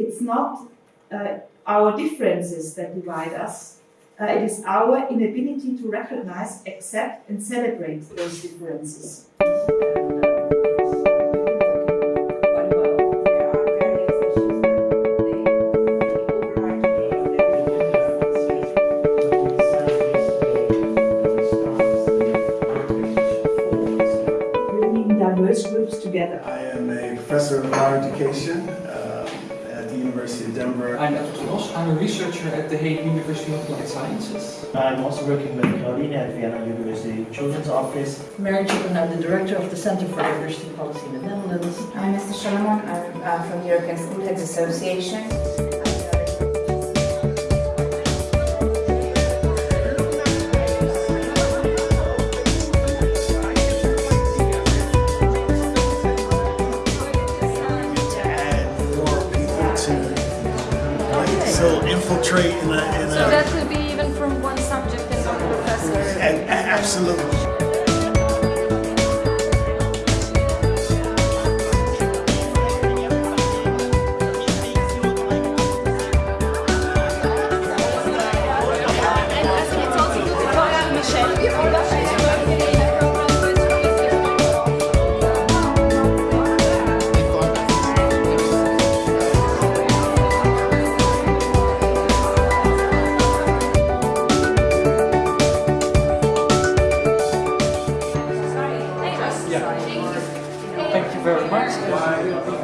it's not uh, our differences that divide us. Uh, it is our inability to recognize, accept, and celebrate those differences. Bringing diverse groups together. I am a professor of higher education at the University of Denver. I'm Edward Ross. I'm a researcher at the Hague University of Applied Sciences. I'm also working with Caroline at Vienna University Children's Office. Mary Chippen, I'm the director of the Center for Diversity Policy in the Netherlands. I'm Mr. Solomon. I'm uh, from the European School Heads Association. So infiltrate in a, in So a, that could be even from one subject and one professor. a- a- absolutely. Thank you very much.